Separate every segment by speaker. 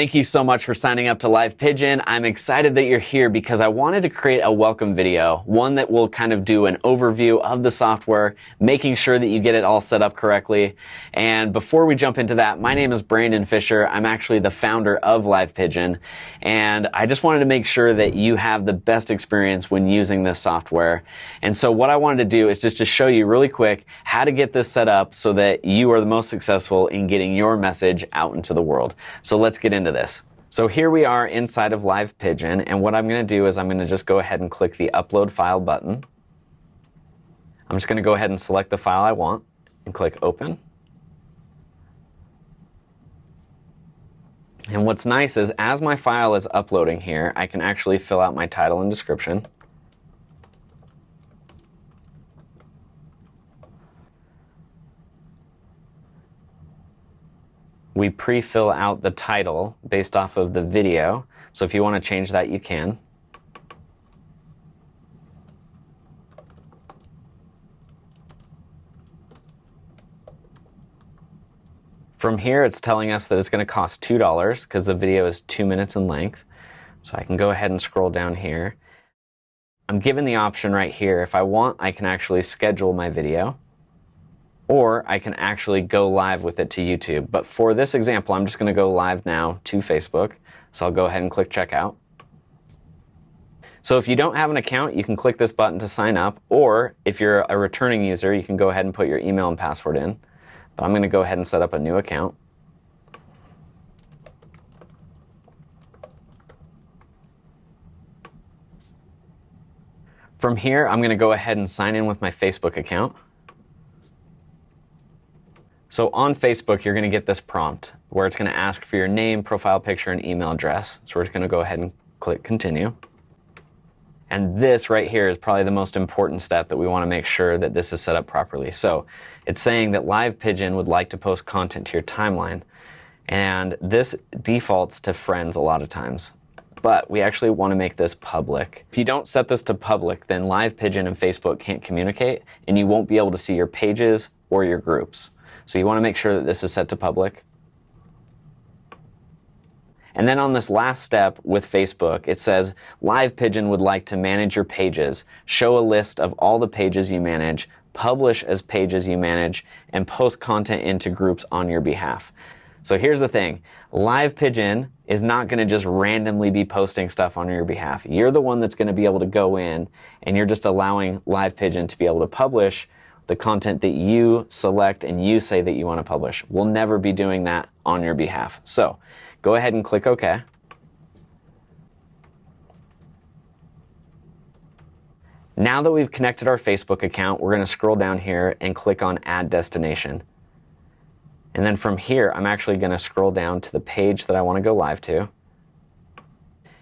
Speaker 1: Thank you so much for signing up to Live Pigeon. I'm excited that you're here because I wanted to create a welcome video, one that will kind of do an overview of the software, making sure that you get it all set up correctly. And before we jump into that, my name is Brandon Fisher. I'm actually the founder of Live Pigeon, and I just wanted to make sure that you have the best experience when using this software. And so what I wanted to do is just to show you really quick how to get this set up so that you are the most successful in getting your message out into the world. So let's get into into this. So here we are inside of Live Pigeon, and what I'm going to do is I'm going to just go ahead and click the Upload File button. I'm just going to go ahead and select the file I want and click Open. And what's nice is as my file is uploading here, I can actually fill out my title and description. We pre-fill out the title based off of the video. So if you want to change that, you can. From here, it's telling us that it's going to cost $2 because the video is two minutes in length. So I can go ahead and scroll down here. I'm given the option right here. If I want, I can actually schedule my video or I can actually go live with it to YouTube. But for this example, I'm just going to go live now to Facebook. So I'll go ahead and click checkout. So if you don't have an account, you can click this button to sign up, or if you're a returning user, you can go ahead and put your email and password in. But I'm going to go ahead and set up a new account. From here, I'm going to go ahead and sign in with my Facebook account. So on Facebook, you're going to get this prompt where it's going to ask for your name, profile picture, and email address. So we're just going to go ahead and click continue. And this right here is probably the most important step that we want to make sure that this is set up properly. So it's saying that Live Pigeon would like to post content to your timeline. And this defaults to friends a lot of times. But we actually want to make this public. If you don't set this to public, then Live Pigeon and Facebook can't communicate, and you won't be able to see your pages or your groups. So you want to make sure that this is set to public. And then on this last step with Facebook, it says Live Pigeon would like to manage your pages, show a list of all the pages you manage, publish as pages you manage, and post content into groups on your behalf. So here's the thing Live Pigeon is not going to just randomly be posting stuff on your behalf. You're the one that's going to be able to go in and you're just allowing Live Pigeon to be able to publish the content that you select and you say that you want to publish. We'll never be doing that on your behalf. So go ahead and click OK. Now that we've connected our Facebook account, we're going to scroll down here and click on Add Destination. And then from here, I'm actually going to scroll down to the page that I want to go live to.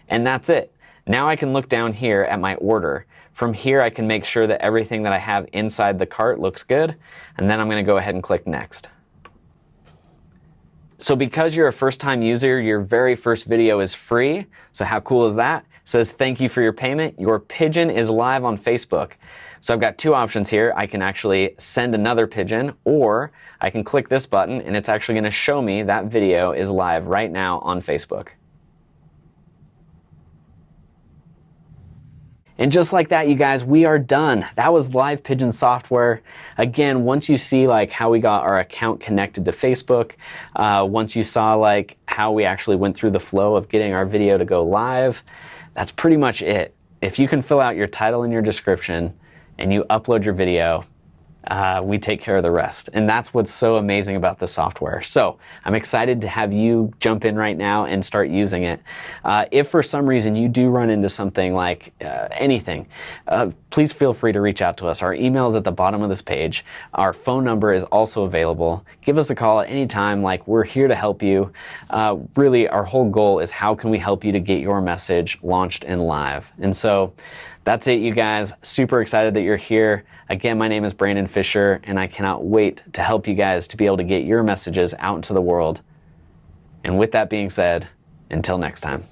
Speaker 1: And that's it. Now I can look down here at my order from here, I can make sure that everything that I have inside the cart looks good, and then I'm going to go ahead and click Next. So because you're a first-time user, your very first video is free. So how cool is that? It says, thank you for your payment. Your pigeon is live on Facebook. So I've got two options here. I can actually send another pigeon, or I can click this button, and it's actually going to show me that video is live right now on Facebook. And just like that, you guys, we are done. That was Live Pigeon software. Again, once you see like how we got our account connected to Facebook, uh, once you saw like how we actually went through the flow of getting our video to go live, that's pretty much it. If you can fill out your title and your description and you upload your video, uh, we take care of the rest. And that's what's so amazing about the software. So I'm excited to have you jump in right now and start using it. Uh, if for some reason you do run into something like uh, anything, uh, please feel free to reach out to us. Our email is at the bottom of this page. Our phone number is also available. Give us a call at any time. Like we're here to help you. Uh, really, our whole goal is how can we help you to get your message launched and live. And so that's it, you guys. Super excited that you're here. Again, my name is Brandon Fisher, and I cannot wait to help you guys to be able to get your messages out into the world. And with that being said, until next time.